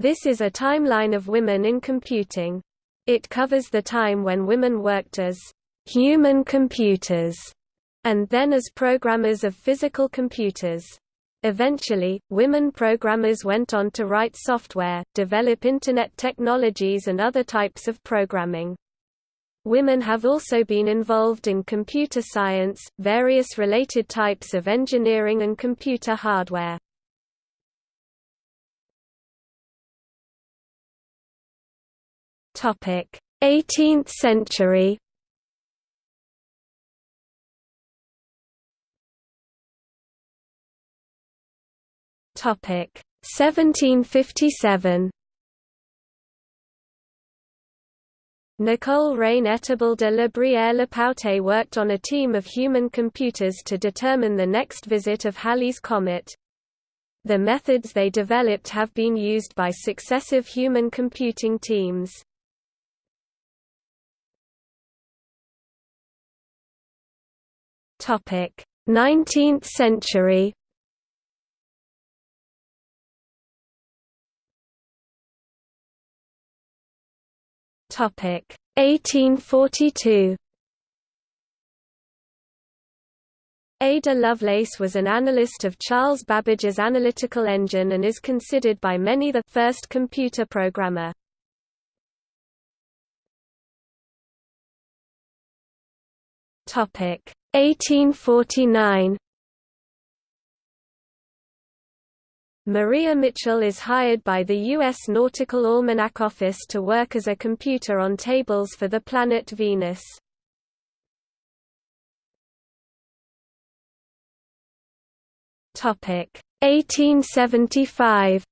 This is a timeline of women in computing. It covers the time when women worked as human computers and then as programmers of physical computers. Eventually, women programmers went on to write software, develop Internet technologies and other types of programming. Women have also been involved in computer science, various related types of engineering and computer hardware. 18th century. Topic: 1757. Nicole Reine-Etable de la Brière-Le worked on a team of human computers to determine the next visit of Halley's Comet. The methods they developed have been used by successive human computing teams. Topic: 19th century. Topic: 1842. Ada Lovelace was an analyst of Charles Babbage's analytical engine and is considered by many the first computer programmer. Topic: 1849 Maria Mitchell is hired by the U.S. Nautical Almanac Office to work as a computer on tables for the planet Venus. Topic 1875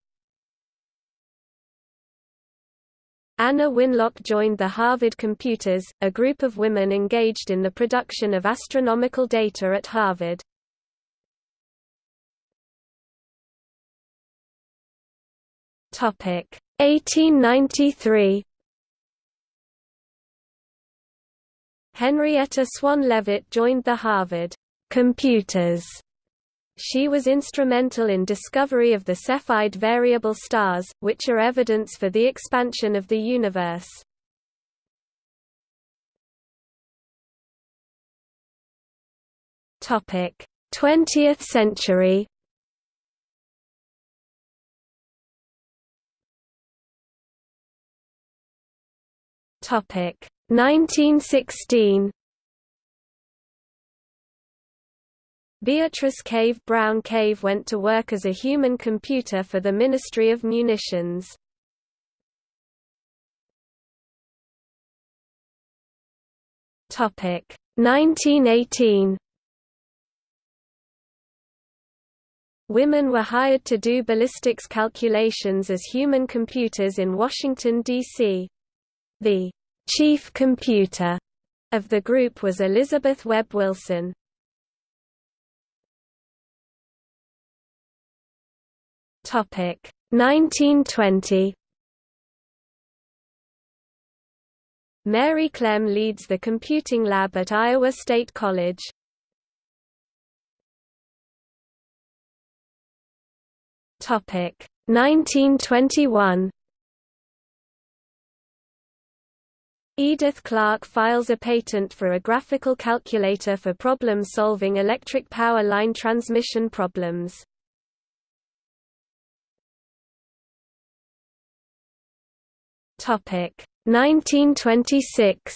Anna Winlock joined the Harvard Computers, a group of women engaged in the production of astronomical data at Harvard. Topic 1893 Henrietta Swan Leavitt joined the Harvard Computers she was instrumental in discovery of the Cepheid variable stars, which are evidence for the expansion of the universe. Topic: 20th century. Topic: 1916. Beatrice Cave Brown Cave went to work as a human computer for the Ministry of Munitions. Topic 1918 Women were hired to do ballistics calculations as human computers in Washington, D.C. The chief computer of the group was Elizabeth Webb Wilson. Topic 1920 Mary Clem leads the computing lab at Iowa State College. Topic 1921 Edith Clarke files a patent for a graphical calculator for problem-solving electric power line transmission problems. Topic 1926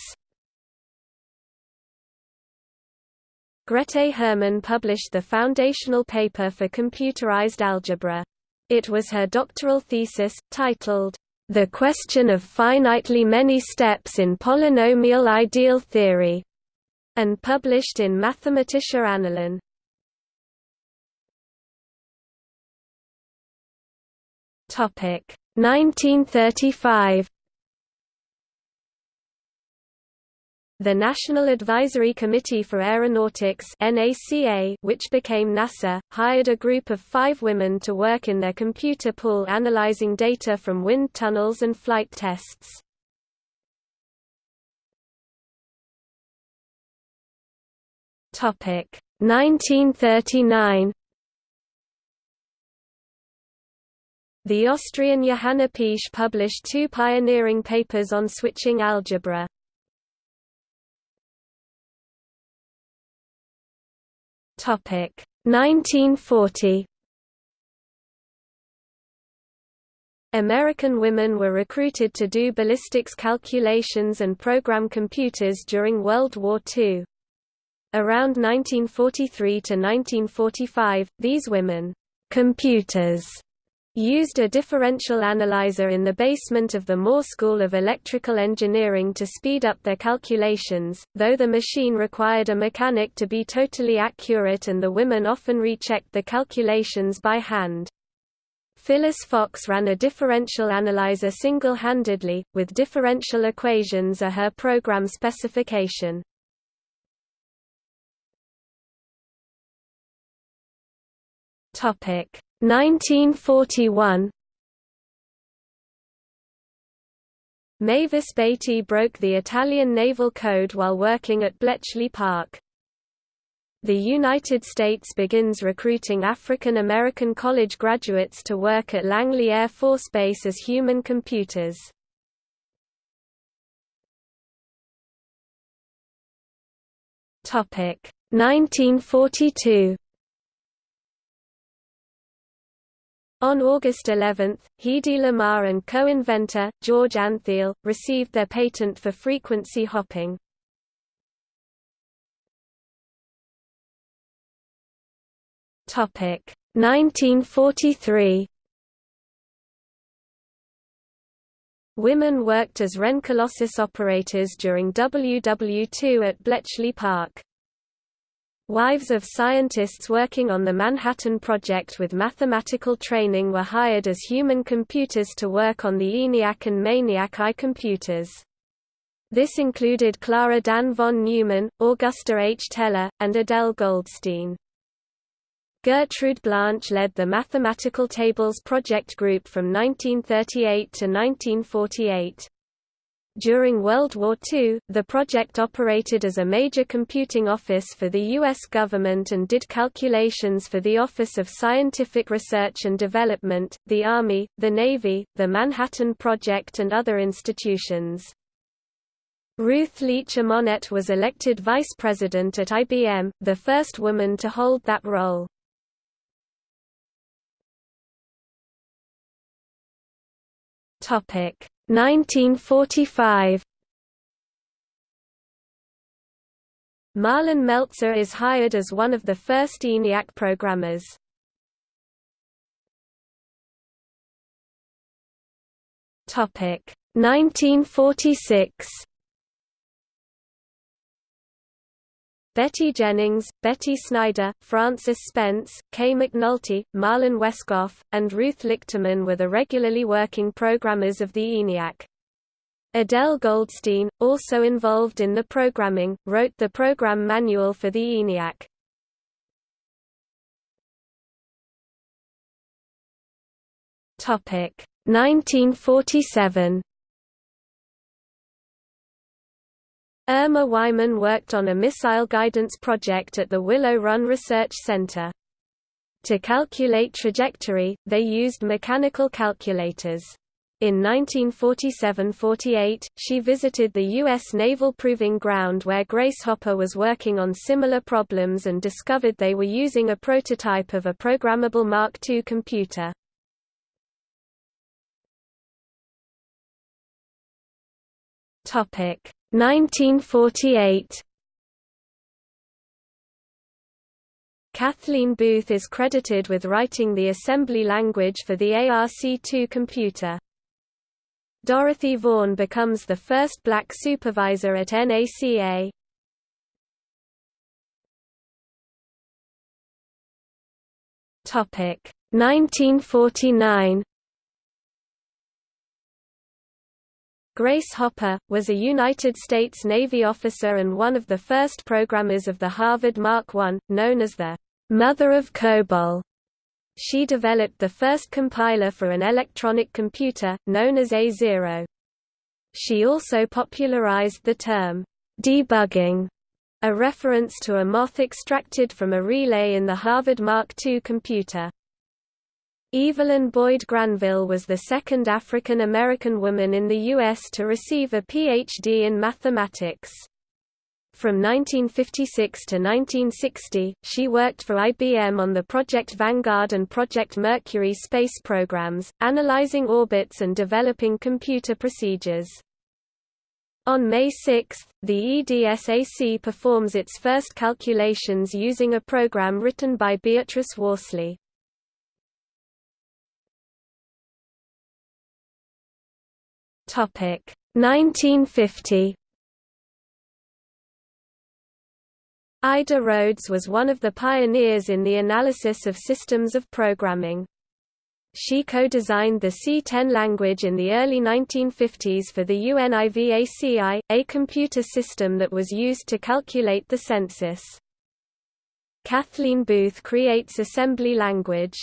Grete Hermann published the foundational paper for computerized algebra. It was her doctoral thesis, titled, The Question of Finitely Many Steps in Polynomial Ideal Theory, and published in Mathematische Annalen. Topic 1935 The National Advisory Committee for Aeronautics which became NASA, hired a group of five women to work in their computer pool analyzing data from wind tunnels and flight tests. Topic 1939 The Austrian Johanna Piëch published two pioneering papers on switching algebra. Topic 1940 American women were recruited to do ballistics calculations and program computers during World War II. Around 1943 to 1945, these women computers used a differential analyzer in the basement of the Moore School of Electrical Engineering to speed up their calculations, though the machine required a mechanic to be totally accurate and the women often rechecked the calculations by hand. Phyllis Fox ran a differential analyzer single-handedly, with differential equations are her program specification. Topic 1941 Mavis Batey broke the Italian Naval Code while working at Bletchley Park. The United States begins recruiting African American college graduates to work at Langley Air Force Base as human computers. Topic 1942 On August 11, Hedy Lamarr and co-inventor, George Antheil, received their patent for frequency hopping. Topic 1943 Women worked as Wren operators during WW2 at Bletchley Park. Wives of scientists working on the Manhattan Project with mathematical training were hired as human computers to work on the ENIAC and MANIAC I computers. This included Clara Dan von Neumann, Augusta H. Teller, and Adele Goldstein. Gertrude Blanch led the Mathematical Tables Project Group from 1938 to 1948. During World War II, the project operated as a major computing office for the U.S. government and did calculations for the Office of Scientific Research and Development, the Army, the Navy, the Manhattan Project and other institutions. Ruth Leach Amonette was elected vice president at IBM, the first woman to hold that role. Topic 1945 Marlyn Meltzer is hired as one of the first ENIAC programmers. Topic 1946 Betty Jennings, Betty Snyder, Frances Spence, Kay McNulty, Marlyn Wescoff, and Ruth Lichterman were the regularly working programmers of the ENIAC. Adele Goldstein, also involved in the programming, wrote the program manual for the ENIAC. Topic 1947 Irma Wyman worked on a missile guidance project at the Willow Run Research Center. To calculate trajectory, they used mechanical calculators. In 1947–48, she visited the U.S. Naval Proving Ground where Grace Hopper was working on similar problems and discovered they were using a prototype of a programmable Mark II computer. 1948 Kathleen Booth is credited with writing the assembly language for the ARC-2 computer. Dorothy Vaughan becomes the first black supervisor at NACA. Topic 1949 Grace Hopper, was a United States Navy officer and one of the first programmers of the Harvard Mark I, known as the «Mother of COBOL». She developed the first compiler for an electronic computer, known as A0. She also popularized the term «debugging», a reference to a moth extracted from a relay in the Harvard Mark II computer. Evelyn Boyd Granville was the second African American woman in the U.S. to receive a Ph.D. in mathematics. From 1956 to 1960, she worked for IBM on the Project Vanguard and Project Mercury space programs, analyzing orbits and developing computer procedures. On May 6, the EDSAC performs its first calculations using a program written by Beatrice Worsley. Topic 1950 Ida Rhodes was one of the pioneers in the analysis of systems of programming. She co-designed the C10 language in the early 1950s for the UNIVAC I, a computer system that was used to calculate the census. Kathleen Booth creates assembly language.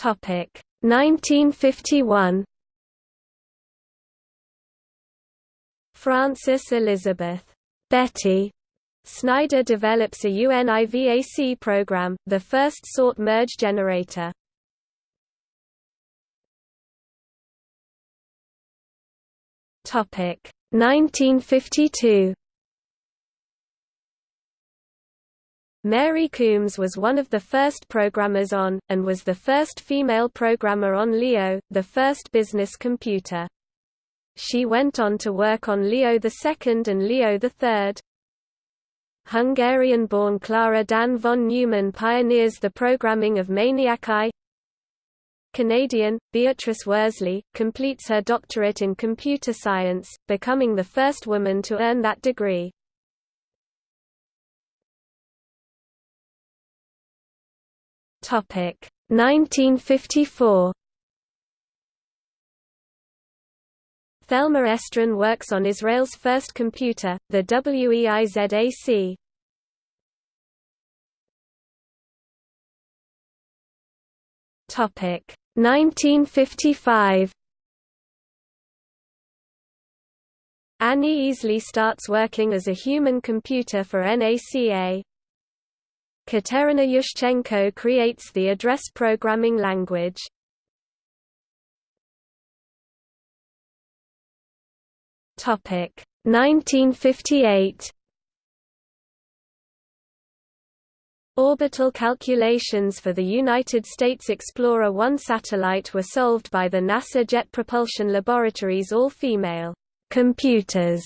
Topic. 1951 Frances Elizabeth Betty Snyder develops a UNIVAC program, the first sort merge generator. Topic. 1952 Mary Coombs was one of the first programmers on, and was the first female programmer on Leo, the first business computer. She went on to work on Leo II and Leo III. Hungarian-born Clara Dan von Neumann pioneers the programming of MANIAC I. Canadian, Beatrice Worsley, completes her doctorate in computer science, becoming the first woman to earn that degree. Topic 1954. Thelma Estrin works on Israel's first computer, the WEIZAC. Topic 1955. Annie Easley starts working as a human computer for NACA. Katerina Yushchenko creates the address programming language. Topic 1958 Orbital calculations for the United States Explorer 1 satellite were solved by the NASA Jet Propulsion Laboratory's all-female computers,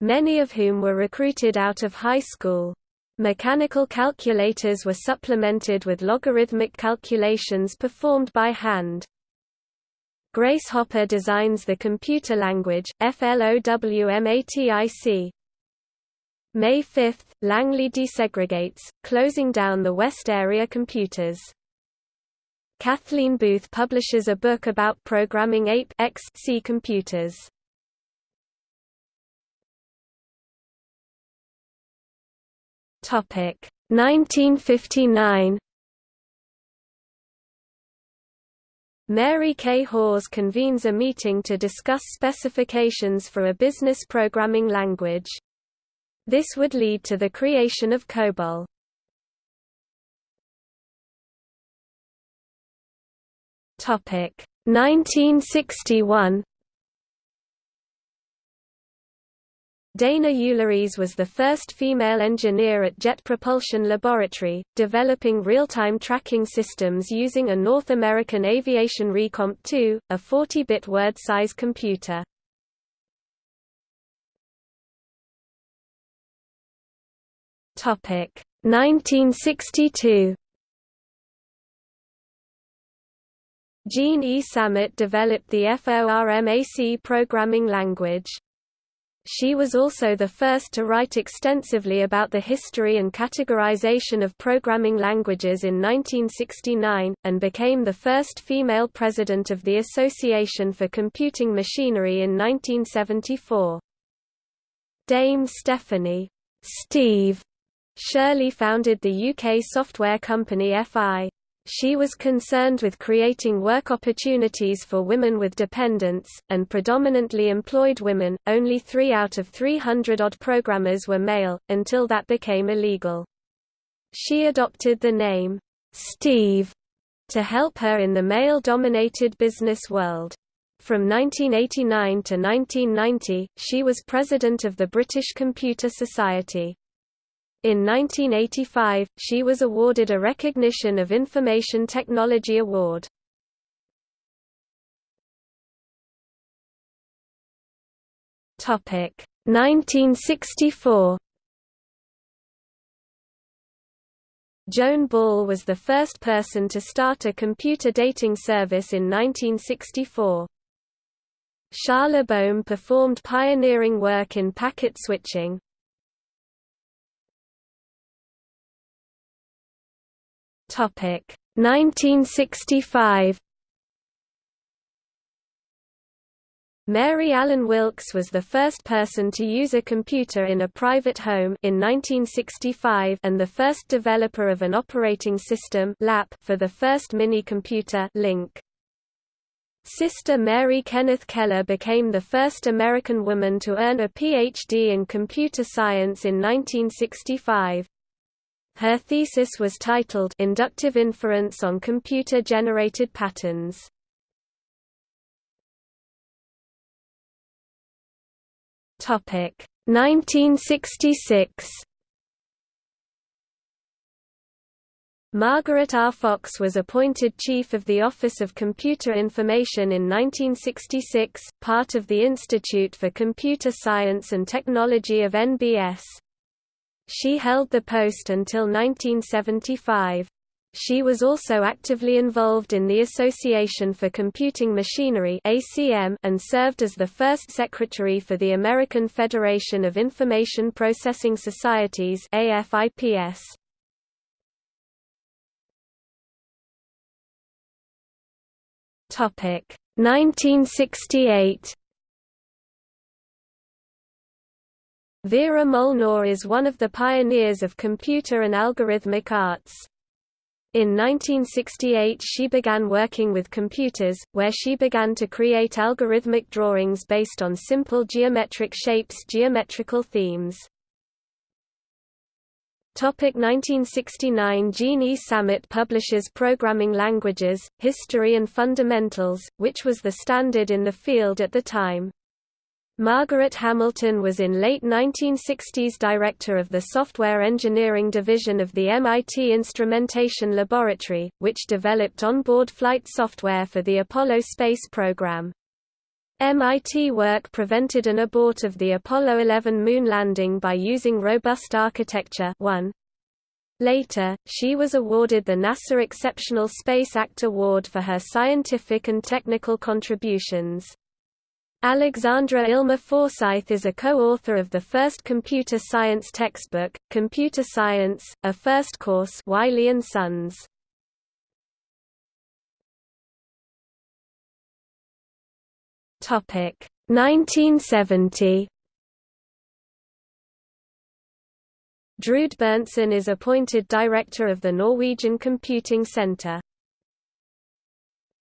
many of whom were recruited out of high school. Mechanical calculators were supplemented with logarithmic calculations performed by hand. Grace Hopper designs the computer language, FLOWMATIC. May 5, Langley desegregates, closing down the West Area computers. Kathleen Booth publishes a book about programming APE XC computers. Topic 1959 Mary Kay Hawes convenes a meeting to discuss specifications for a business programming language. This would lead to the creation of COBOL. Topic 1961 Dana Uleries was the first female engineer at Jet Propulsion Laboratory, developing real-time tracking systems using a North American Aviation Recomp 2, a 40-bit word-size computer. Topic 1962. Jean E. Sammet developed the FORMAC programming language. She was also the first to write extensively about the history and categorization of programming languages in 1969, and became the first female president of the Association for Computing Machinery in 1974. Dame Stephanie Steve Shirley founded the UK software company FI. She was concerned with creating work opportunities for women with dependents, and predominantly employed women. Only three out of 300 odd programmers were male, until that became illegal. She adopted the name, Steve, to help her in the male-dominated business world. From 1989 to 1990, she was president of the British Computer Society. In 1985, she was awarded a Recognition of Information Technology Award. Topic 1964 Joan Ball was the first person to start a computer dating service in 1964. Charles Bohm performed pioneering work in packet switching. 1965 Mary Allen Wilkes was the first person to use a computer in a private home in 1965 and the first developer of an operating system LAP for the first mini-computer LINC. Sister Mary Kenneth Keller became the first American woman to earn a Ph.D. in computer science in 1965. Her thesis was titled Inductive Inference on Computer-Generated Patterns. Topic 1966 Margaret R. Fox was appointed Chief of the Office of Computer Information in 1966, part of the Institute for Computer Science and Technology of NBS. She held the post until 1975. She was also actively involved in the Association for Computing Machinery and served as the first secretary for the American Federation of Information Processing Societies (AFIPS). Topic 1968 Vera Molnar is one of the pioneers of computer and algorithmic arts. In 1968 she began working with computers, where she began to create algorithmic drawings based on simple geometric shapes geometrical themes. Topic 1969 Jean E. Sammet publishes Programming Languages, History and Fundamentals, which was the standard in the field at the time. Margaret Hamilton was in late 1960s director of the Software Engineering Division of the MIT Instrumentation Laboratory, which developed onboard flight software for the Apollo space program. MIT work prevented an abort of the Apollo 11 moon landing by using robust architecture 1. Later, she was awarded the NASA Exceptional Space Act Award for her scientific and technical contributions. Alexandra Illmer Forsythe is a co-author of the first computer science textbook, Computer Science, a first course Wiley and Sons. Topic 1970 Drude Berntsen is appointed director of the Norwegian Computing Center.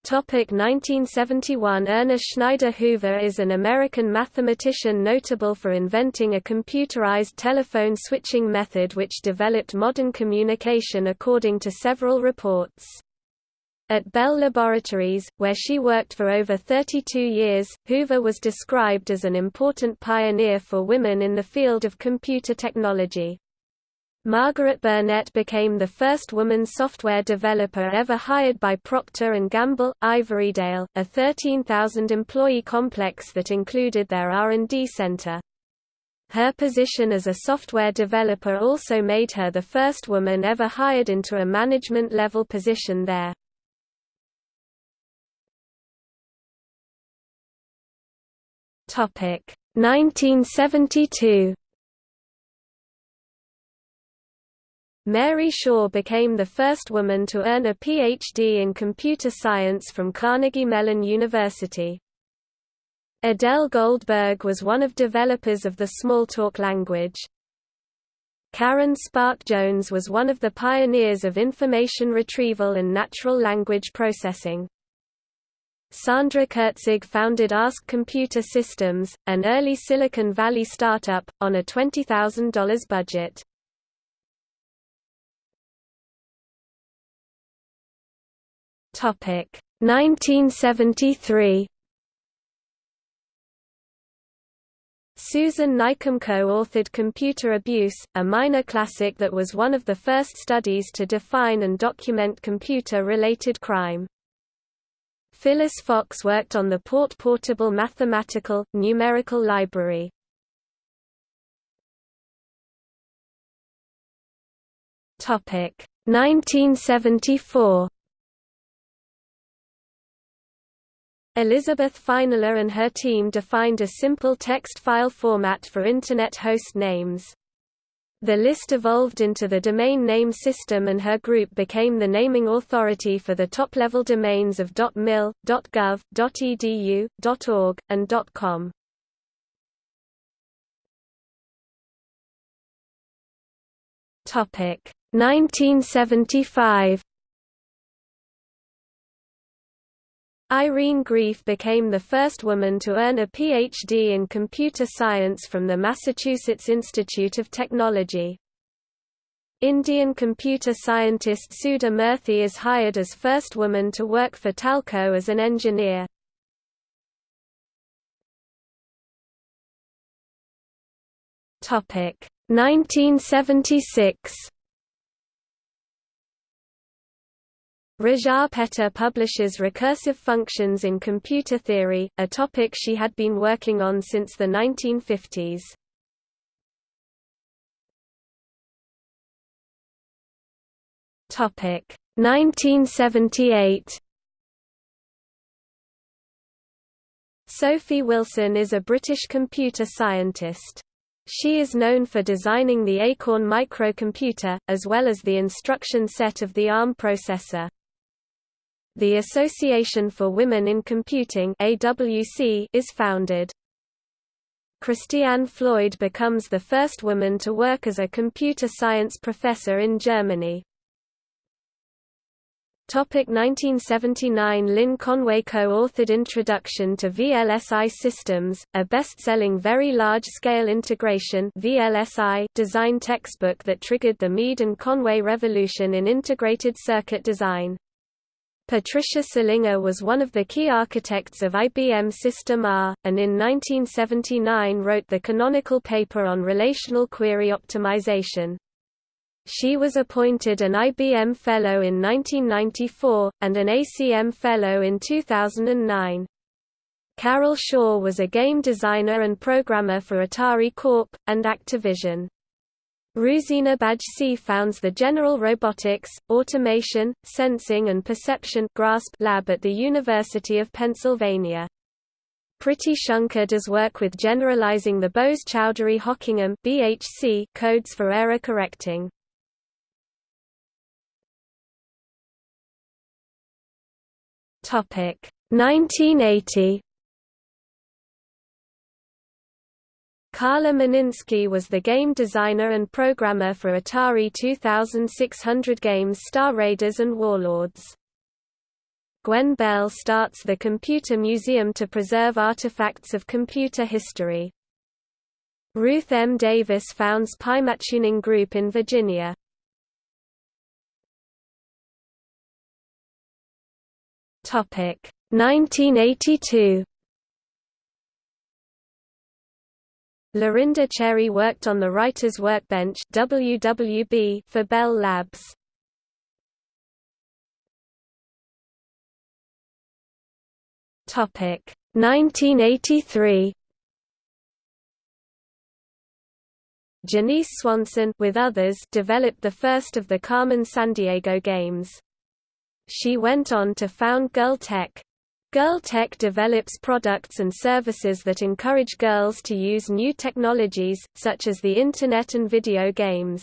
Topic 1971 Erna Schneider Hoover is an American mathematician notable for inventing a computerized telephone switching method which developed modern communication according to several reports. At Bell Laboratories, where she worked for over 32 years, Hoover was described as an important pioneer for women in the field of computer technology. Margaret Burnett became the first woman software developer ever hired by Procter & Gamble, Ivorydale, a 13,000-employee complex that included their R&D center. Her position as a software developer also made her the first woman ever hired into a management-level position there. Topic 1972 Mary Shaw became the first woman to earn a Ph.D. in computer science from Carnegie Mellon University. Adele Goldberg was one of developers of the Smalltalk language. Karen Spärck Jones was one of the pioneers of information retrieval and natural language processing. Sandra Kurtzig founded Ask Computer Systems, an early Silicon Valley startup, on a $20,000 budget. Topic 1973 Susan Nycum co-authored Computer Abuse, a minor classic that was one of the first studies to define and document computer-related crime. Phyllis Fox worked on the Port Portable Mathematical, Numerical Library. Topic 1974 Elizabeth Feinler and her team defined a simple text file format for Internet host names. The list evolved into the domain name system and her group became the naming authority for the top-level domains of .mil, .gov, .edu, .org, and .com. Topic 1975 Irene Greif became the first woman to earn a Ph.D. in computer science from the Massachusetts Institute of Technology. Indian computer scientist Sudha Murthy is hired as first woman to work for TELCO as an engineer. Topic 1976 Rózsa Péter publishes recursive functions in computer theory, a topic she had been working on since the 1950s. Topic 1978. Sophie Wilson is a British computer scientist. She is known for designing the Acorn microcomputer, as well as the instruction set of the ARM processor. The Association for Women in Computing AWC is founded. Christiane Floyd becomes the first woman to work as a computer science professor in Germany. Topic 1979 Lynn Conway co-authored Introduction to VLSI Systems, a best-selling Very Large-Scale Integration design textbook that triggered the Mead and Conway revolution in integrated circuit design. Patricia Selinger was one of the key architects of IBM System R, and in 1979 wrote the canonical paper on relational query optimization. She was appointed an IBM Fellow in 1994, and an ACM Fellow in 2009. Carol Shaw was a game designer and programmer for Atari Corp. and Activision. Ruzena Bajcsy founds the General Robotics, Automation, Sensing and Perception GRASP lab at the University of Pennsylvania. Priti Shankar does work with generalizing the Bose-Chaudhuri-Hocquenghem (BHC) codes for error correcting. Topic 1980 Carla Meninsky was the game designer and programmer for Atari 2600 games Star Raiders and Warlords. Gwen Bell starts the Computer Museum to preserve artifacts of computer history. Ruth M. Davis founds Pymatuning Group in Virginia. Topic 1982 Lorinda Cherry worked on the Writer's Workbench WWB for Bell Labs. Topic 1983. Janese Swanson with others developed the first of the Carmen Sandiego games. She went on to found Girl Tech, Girl Tech develops products and services that encourage girls to use new technologies, such as the Internet and video games.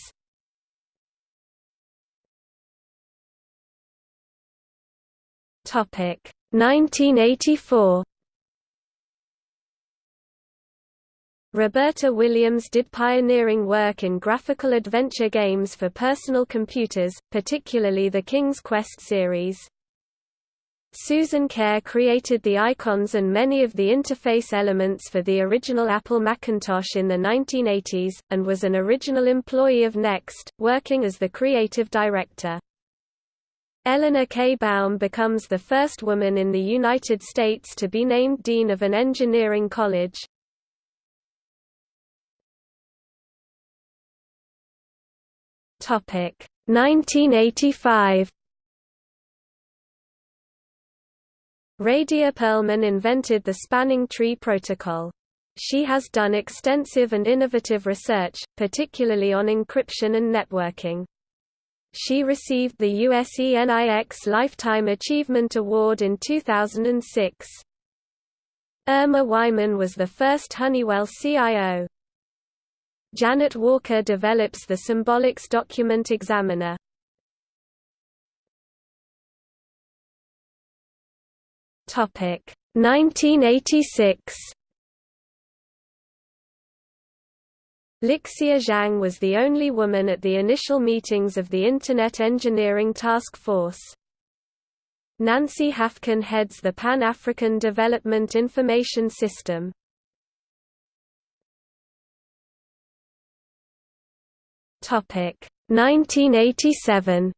Topic 1984 Roberta Williams did pioneering work in graphical adventure games for personal computers, particularly the King's Quest series. Susan Kare created the icons and many of the interface elements for the original Apple Macintosh in the 1980s, and was an original employee of NeXT, working as the creative director. Eleanor K. Baum becomes the first woman in the United States to be named dean of an engineering college. Topic 1985 Radia Perlman invented the spanning tree protocol. She has done extensive and innovative research, particularly on encryption and networking. She received the USENIX Lifetime Achievement Award in 2006. Irma Wyman was the first Honeywell CIO. Janet Walker develops the Symbolics Document Examiner. Topic 1986. Lixia Zhang was the only woman at the initial meetings of the Internet Engineering Task Force. Nancy Hafkin heads the Pan-African Development Information System. Topic 1987.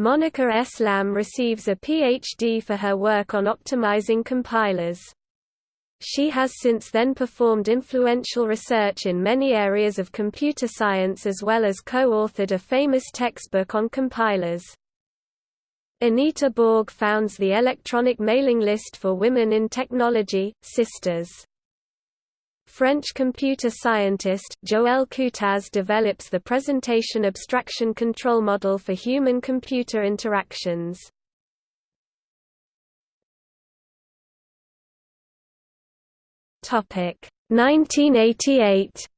Monica S. Lam receives a PhD for her work on optimizing compilers. She has since then performed influential research in many areas of computer science as well as co-authored a famous textbook on compilers. Anita Borg founds the electronic mailing list for women in technology, Systers. French computer scientist, Joëlle Coutaz develops the presentation abstraction control model for human-computer interactions. Topic 1988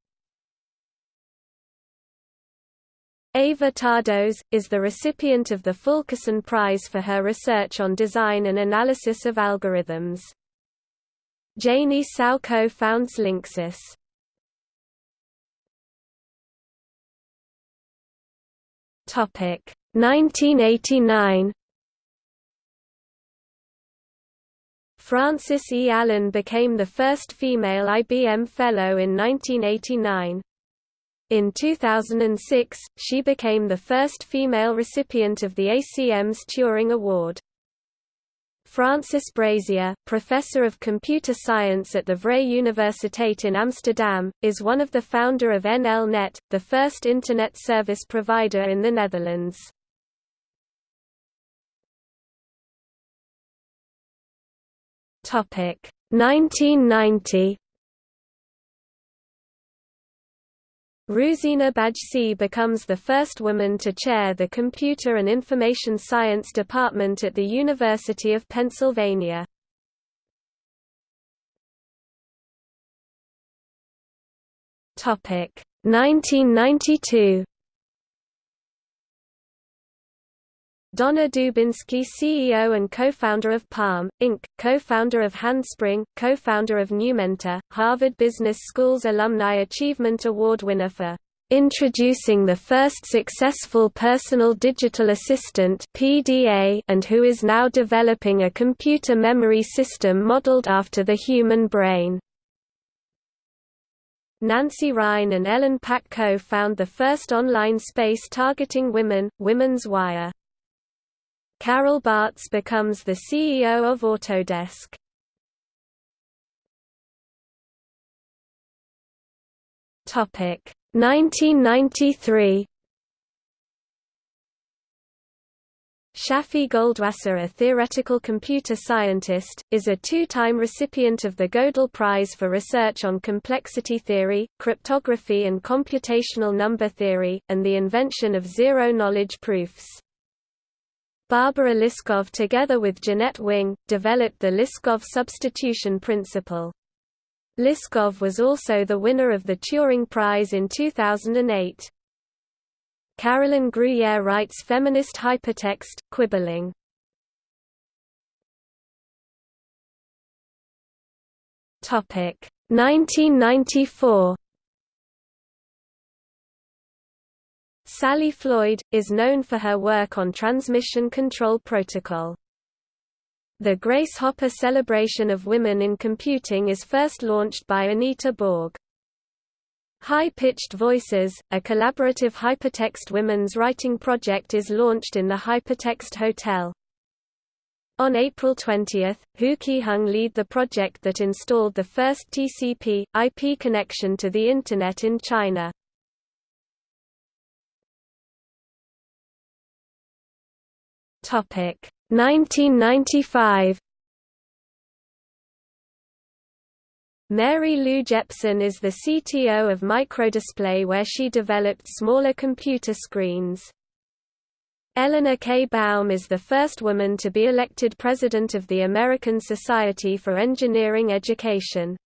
Éva Tardos, is the recipient of the Fulkerson Prize for her research on design and analysis of algorithms. Janie Hsiao co-founds Linksys. Topic 1989 Frances E. Allen became the first female IBM Fellow in 1989. In 2006, she became the first female recipient of the ACM's Turing Award. Frances Brazier, professor of computer science at the Vrije Universiteit in Amsterdam, is one of the founder of NL-Net, the first Internet service provider in the Netherlands. Topic 1990 Ruzena Bajcsy becomes the first woman to chair the Computer and Information Science Department at the University of Pennsylvania. Topic 1992 Donna Dubinsky CEO and co-founder of Palm, Inc., co-founder of Handspring, co-founder of Numenta, Harvard Business School's Alumni Achievement Award winner for introducing the first successful personal digital assistant PDA and who is now developing a computer memory system modeled after the human brain. Nancy Rhine and Ellen Pack co-found the first online space targeting women, Women's Wire. Carol Bartz becomes the CEO of Autodesk. Topic 1993 Shafi Goldwasser a theoretical computer scientist, is a two-time recipient of the Gödel Prize for research on complexity theory, cryptography and computational number theory, and the invention of zero-knowledge proofs. Barbara Liskov together with Jeanette Wing, developed the Liskov substitution principle. Liskov was also the winner of the Turing Prize in 2008. Carolyn Guyer writes feminist hypertext, quibbling. Topic 1994 Sally Floyd, is known for her work on Transmission Control Protocol. The Grace Hopper Celebration of Women in Computing is first launched by Anita Borg. High-Pitched Voices, a collaborative hypertext women's writing project is launched in the Hypertext Hotel. On April 20, Hu Qiheng lead the project that installed the first TCP, IP connection to the Internet in China. Topic 1995 Mary Lou Jepson is the CTO of Microdisplay where she developed smaller computer screens. Eleanor K. Baum is the first woman to be elected president of the American Society for Engineering Education.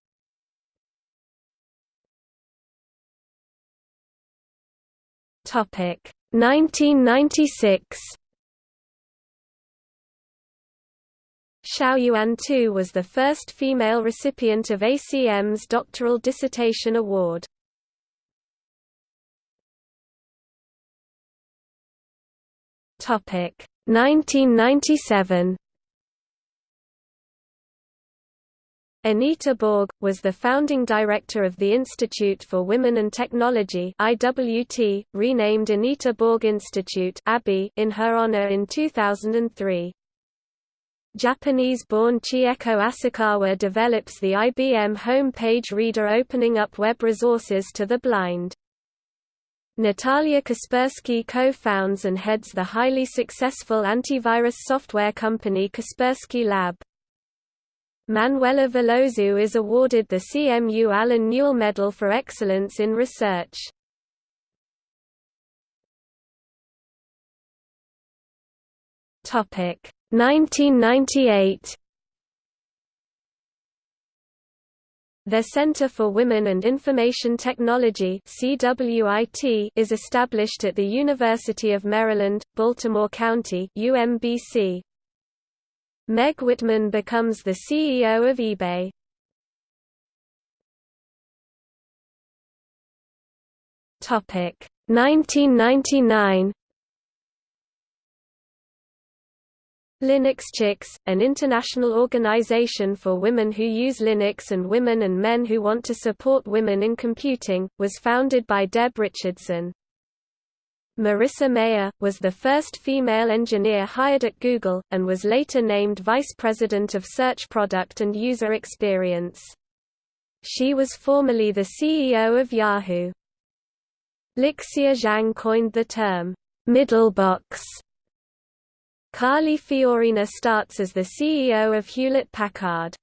Topic 1996 Xiaoyuan Tu was the first female recipient of ACM's doctoral dissertation award. Topic 1997 Anita Borg, was the founding director of the Institute for Women and Technology IWT, renamed Anita Borg Institute in her honor in 2003. Japanese-born Chieko Asakawa develops the IBM home page reader opening up web resources to the blind. Natalia Kaspersky co-founds and heads the highly successful antivirus software company Kaspersky Lab. Manuela Veloso is awarded the CMU Allen Newell Medal for Excellence in Research. Topic 1998 The Center for Women and Information Technology is established at the University of Maryland, Baltimore County UMBC. Meg Whitman becomes the CEO of eBay. Topic 1999 Linux Chicks, an international organization for women who use Linux and women and men who want to support women in computing, was founded by Deb Richardson. Marissa Mayer, was the first female engineer hired at Google, and was later named Vice President of Search Product and User Experience. She was formerly the CEO of Yahoo. Lixia Zhang coined the term, "'middlebox' Carly Fiorina starts as the CEO of Hewlett-Packard.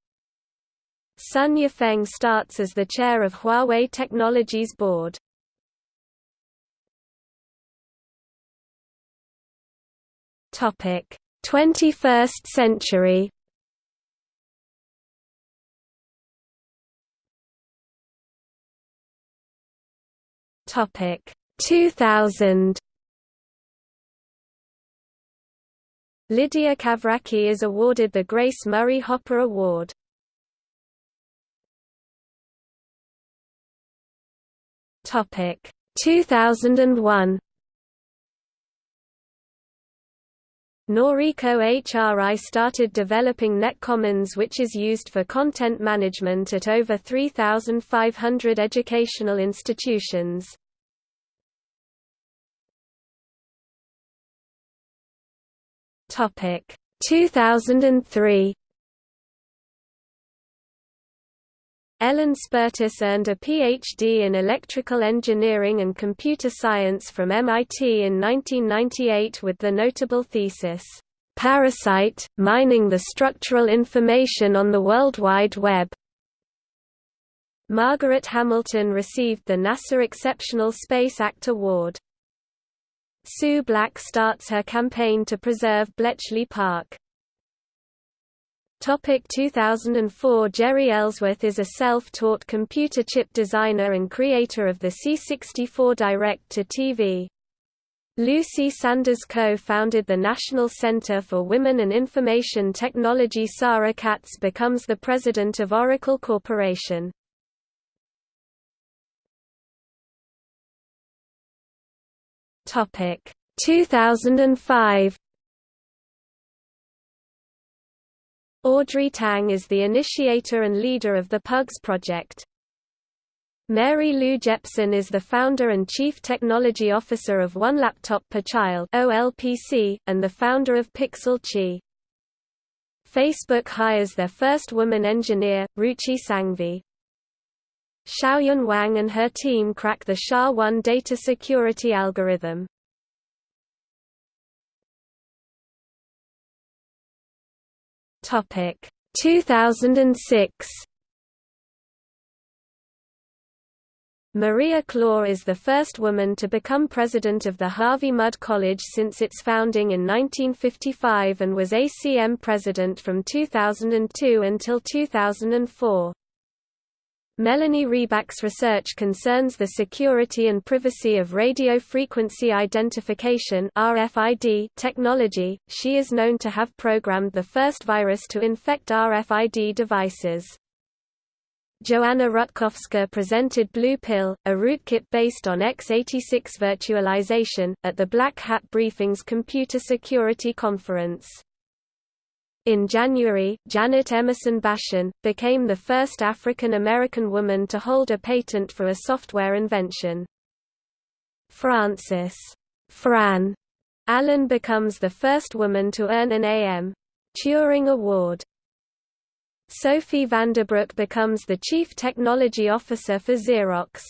Sun Yafang starts as the chair of Huawei Technologies Board. Topic: 21st century. Topic: 2000. Lydia Kavraki is awarded the Grace Murray Hopper Award. Topic 2001 Noriko Arai started developing NetCommons which is used for content management at over 3,500 educational institutions. Topic 2003 Ellen Spertus earned a PhD in electrical engineering and computer science from MIT in 1998 with the notable thesis, "'Parasite, Mining the Structural Information on the World Wide Web". Margaret Hamilton received the NASA Exceptional Space Act Award. Sue Black starts her campaign to preserve Bletchley Park. Topic 2004 Jeri Ellsworth is a self-taught computer chip designer and creator of the C64 Direct-to-TV. Lucy Sanders co-founded the National Center for Women and Information Technology Safra Catz becomes the president of Oracle Corporation. Topic 2005 Audrey Tang is the initiator and leader of the PUGS project. Mary Lou Jepson is the founder and chief technology officer of One Laptop Per Child (OLPC) and the founder of Pixel Qi. Facebook hires their first woman engineer, Ruchi Sanghvi. Xiaoyun Wang and her team crack the SHA-1 data security algorithm. Topic 2006 Maria Klawe is the first woman to become president of the Harvey Mudd College since its founding in 1955 and was ACM president from 2002 until 2004. Melanie Rieback's research concerns the security and privacy of radio frequency identification (RFID) technology. She is known to have programmed the first virus to infect RFID devices. Joanna Rutkowska presented Blue Pill, a rootkit based on x86 virtualization, at the Black Hat Briefing's Computer Security Conference. In January, Janet Emerson Bashen, became the first African American woman to hold a patent for a software invention. Frances Fran Allen becomes the first woman to earn an A.M. Turing Award. Sophie Vandebroek becomes the Chief Technology Officer for Xerox.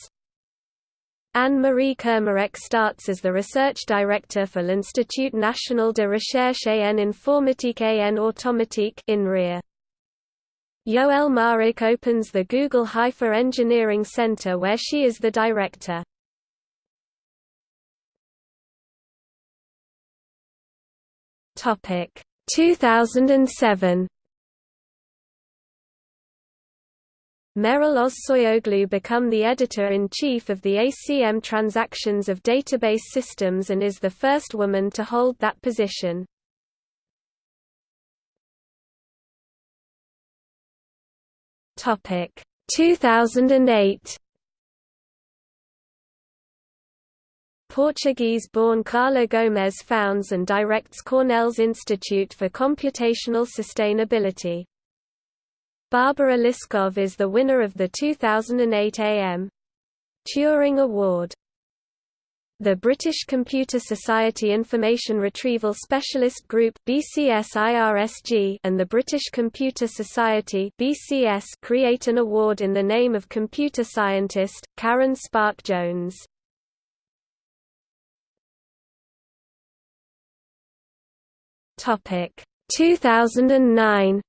Anne-Marie Kermarrec starts as the Research Director for l'Institut National de Recherche en Informatique et en Automatique INRIA. Yoelle Maarek opens the Google Haifa Engineering Center where she is the director. Topic 2007 Meral Ozsoyoglu become the editor-in-chief of the ACM Transactions of Database Systems and is the first woman to hold that position. Topic 2008 Portuguese-born Carla Gomes founds and directs Cornell's Institute for Computational Sustainability. Barbara Liskov is the winner of the 2008 AM Turing Award. The British Computer Society Information Retrieval Specialist Group BCSIRSG and the British Computer Society BCS create an award in the name of computer scientist, Karen Spärck Jones. Topic 2009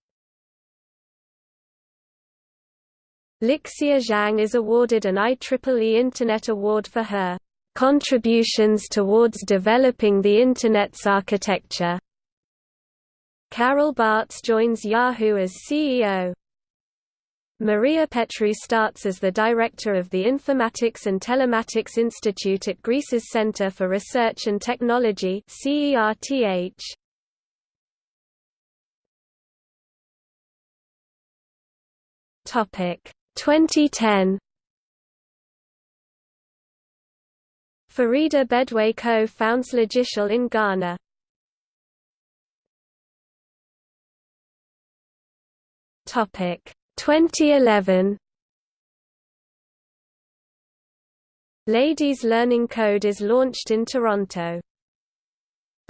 Lixia Zhang is awarded an IEEE Internet Award for her contributions towards developing the Internet's architecture. Carol Bartz joins Yahoo as CEO. Maria Petrou starts as the director of the Informatics and Telematics Institute at Greece's Center for Research and Technology CERTH. Topic 2010 Farida Bedwei co-founds Logiciel in Ghana. Topic 2011 Ladies Learning Code is launched in Toronto.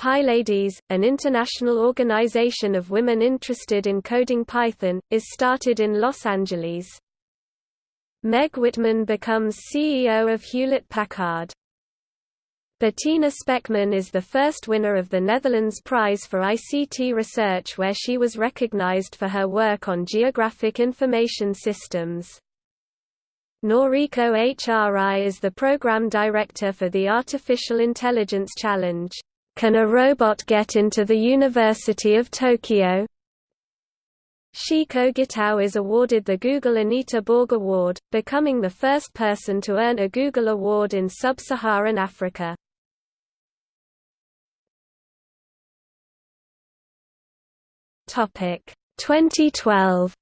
PyLadies, an international organization of women interested in coding Python, is started in Los Angeles. Meg Whitman becomes CEO of Hewlett-Packard. Bettina Speckmann is the first winner of the Netherlands Prize for ICT Research where she was recognized for her work on geographic information systems. Noriko Arai is the program director for the Artificial Intelligence Challenge. Can a robot get into the University of Tokyo? Shiko Gitau is awarded the Google Anita Borg Award, becoming the first person to earn a Google Award in sub-Saharan Africa. Topic 2012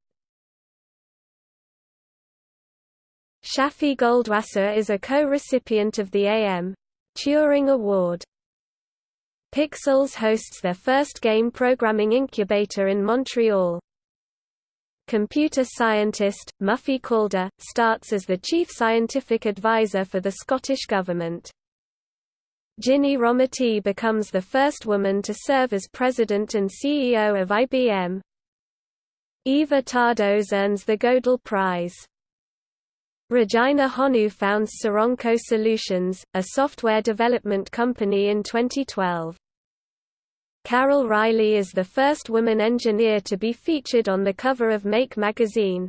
Shafi Goldwasser is a co-recipient of the A.M. Turing Award. Pixelles hosts their first game programming incubator in Montreal. Computer scientist, Muffy Calder, starts as the chief scientific advisor for the Scottish Government. Ginny Rometty becomes the first woman to serve as president and CEO of IBM. Éva Tardos earns the Gödel Prize. Regina Honu founds Soronko Solutions, a software development company in 2012. Carol Riley is the first woman engineer to be featured on the cover of Make magazine.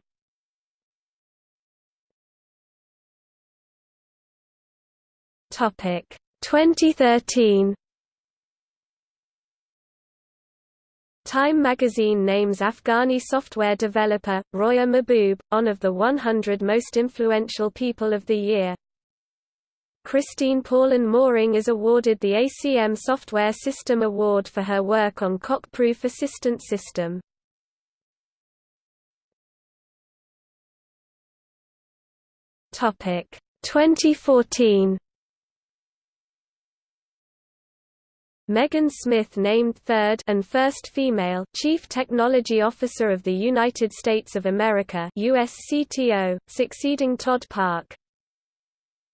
Topic 2013 Time magazine names Afghani software developer, Roya Mahboob, one of the 100 most influential people of the year. Christine Paulin Mohring is awarded the ACM Software System Award for her work on Coq Proof Assistant System. Topic 2014 Megan Smith named third and first female Chief Technology Officer of the United States of America USCTO, succeeding Todd Park.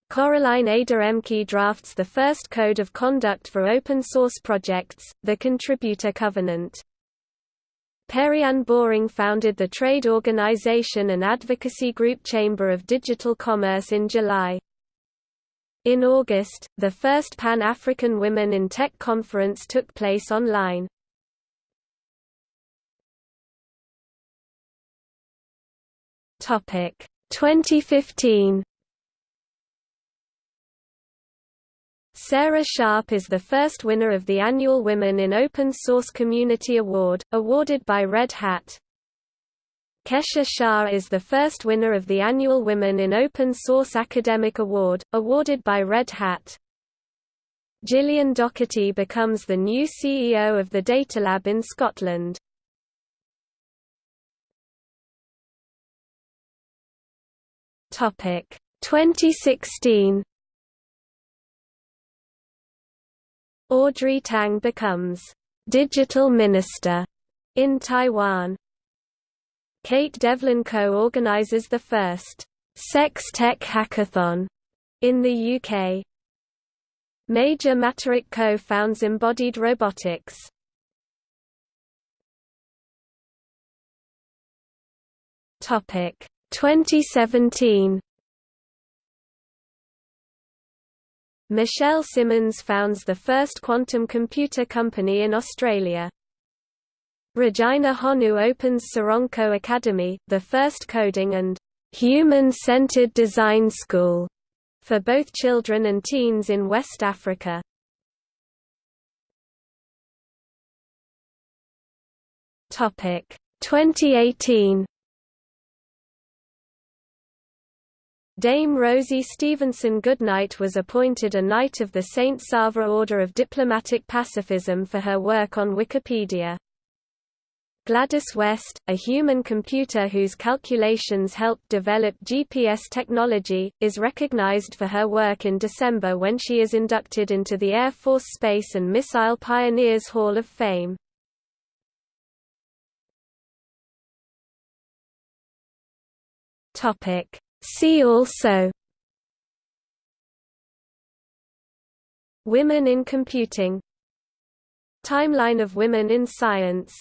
Coraline Ada Ehmke drafts the first code of conduct for open source projects, the Contributor Covenant. Perianne Boring founded the trade organization and advocacy group Chamber of Digital Commerce in July. In August, the first Pan-African Women in Tech conference took place online. Topic 2015 Sarah Sharp is the first winner of the annual Women in Open Source Community Award, awarded by Red Hat. Kesha Shah is the first winner of the annual Women in Open Source Academic Award, awarded by Red Hat. Gillian Docherty becomes the new CEO of the Datalab in Scotland. Topic 2016 Audrey Tang becomes digital minister in Taiwan. Kate Devlin co-organizes the first Sex Tech Hackathon in the UK. Maja Matarić co-founds Embodied Robotics. Topic 2017 Michelle Simmons founds the first quantum computer company in Australia. Regina Honu opens Soronko Academy, the first coding and human-centered design school for both children and teens in West Africa. Topic 2018 Dame Rosie Stephenson Goodknight was appointed a Knight of the St. Savre Order of Diplomatic Pacifism for her work on Wikipedia. Gladys West, a human computer whose calculations helped develop GPS technology, is recognized for her work in December when she is inducted into the Air Force Space and Missile Pioneers Hall of Fame. See also Women in computing Timeline of women in science